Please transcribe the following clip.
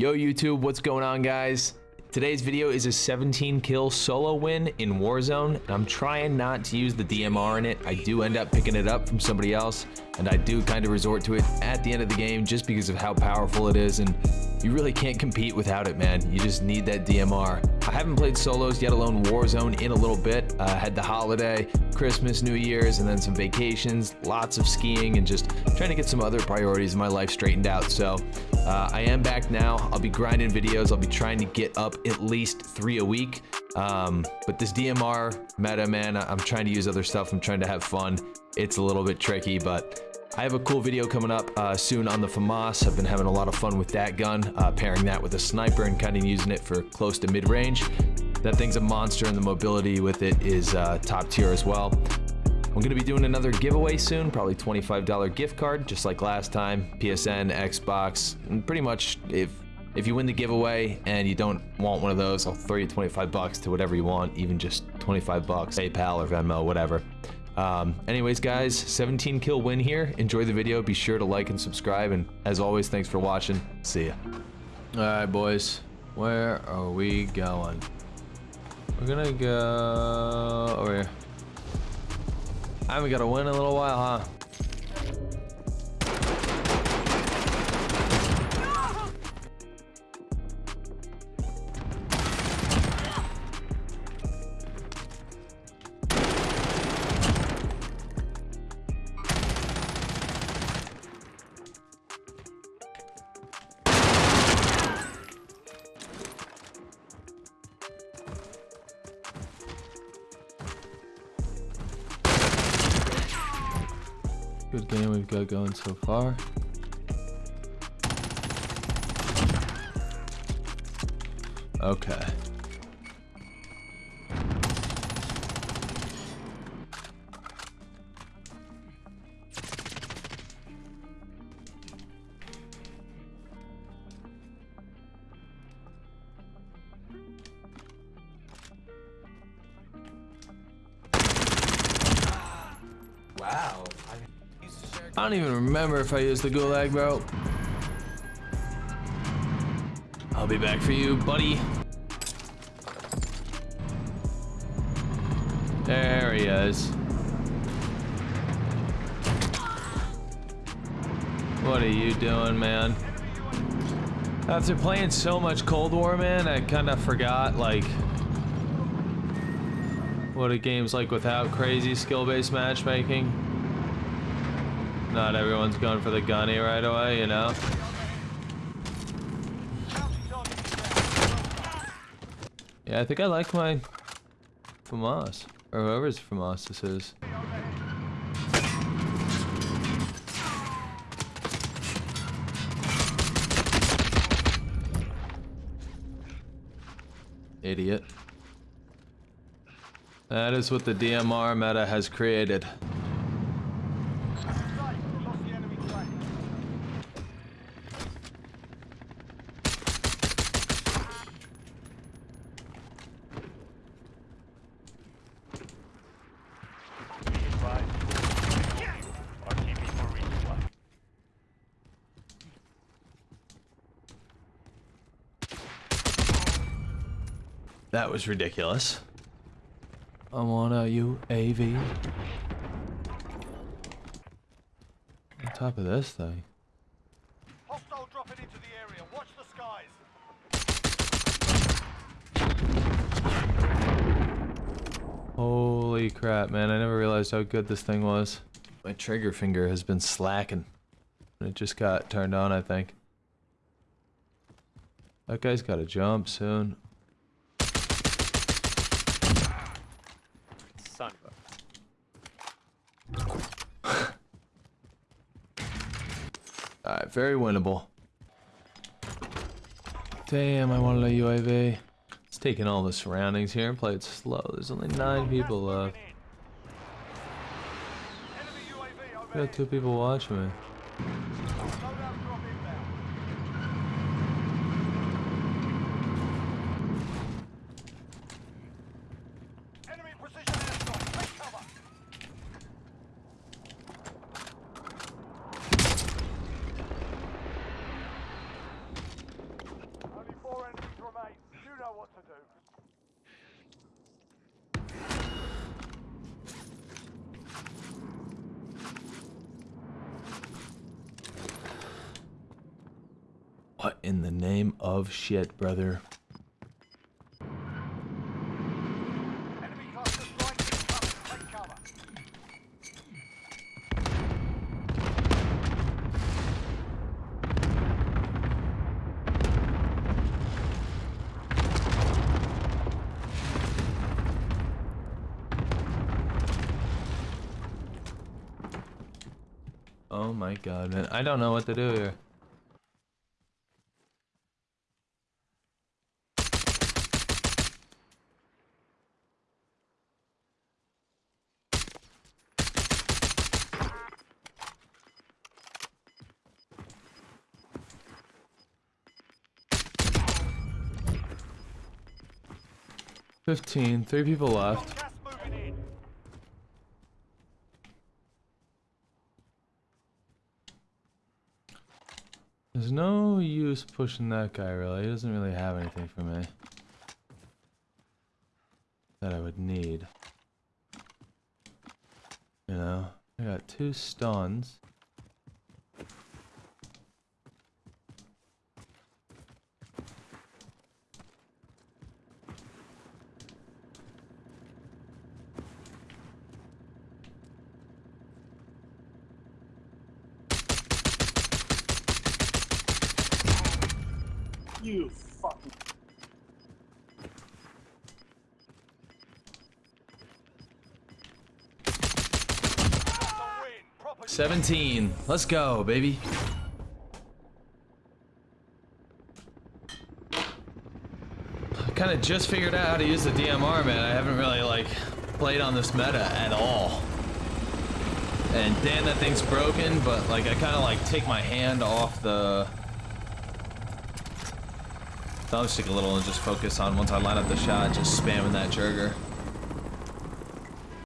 Yo YouTube, what's going on guys? Today's video is a 17 kill solo win in Warzone. I'm trying not to use the DMR in it. I do end up picking it up from somebody else and I do kind of resort to it at the end of the game just because of how powerful it is and you really can't compete without it, man. You just need that DMR. I haven't played solos, yet alone Warzone, in a little bit. I uh, had the holiday, Christmas, New Year's, and then some vacations, lots of skiing, and just trying to get some other priorities in my life straightened out. So uh, I am back now. I'll be grinding videos. I'll be trying to get up at least three a week. Um, but this DMR meta, man, I'm trying to use other stuff. I'm trying to have fun. It's a little bit tricky, but I have a cool video coming up uh, soon on the FAMAS. I've been having a lot of fun with that gun, uh, pairing that with a sniper and kind of using it for close to mid-range. That thing's a monster and the mobility with it is uh, top tier as well. I'm to be doing another giveaway soon, probably $25 gift card, just like last time. PSN, Xbox, and pretty much if if you win the giveaway and you don't want one of those, I'll throw you 25 bucks to whatever you want, even just 25 bucks, PayPal or Venmo, whatever. Um, anyways, guys, 17 kill win here. Enjoy the video. Be sure to like and subscribe. And as always, thanks for watching. See ya. All right, boys. Where are we going? We're gonna go over here. I haven't got a win in a little while, huh? Good game we've got going so far. Okay. Wow. I don't even remember if I used the gulag, bro. I'll be back for you, buddy. There he is. What are you doing, man? After playing so much Cold War, man, I kind of forgot, like, what a game's like without crazy skill-based matchmaking. Not everyone's going for the gunny right away, you know? Yeah, I think I like my FAMAS. Or whoever's FAMAS this is. Idiot. That is what the DMR meta has created. That was ridiculous. I'm on a UAV. On top of this thing. Hostile dropping into the area. Watch the skies. Holy crap, man. I never realized how good this thing was. My trigger finger has been slacking. It just got turned on, I think. That guy's got to jump soon. Alright, very winnable. Damn, I wanted a UAV. It's taking all the surroundings here and play it slow. There's only nine people left. Got two people watching me. What in the name of shit, brother? Enemy cluster strike incoming. Take cover. Oh my god, man. I don't know what to do here. Fifteen. Three people left. There's no use pushing that guy really. He doesn't really have anything for me. That I would need. You know? I got two stuns. You fucking. 17. Let's go, baby. I kind of just figured out how to use the DMR, man. I haven't really, like, played on this meta at all. And damn, that thing's broken, but, like, I kind of, like, take my hand off the thumbstick a little and just focus on once I line up the shot, just spamming that trigger.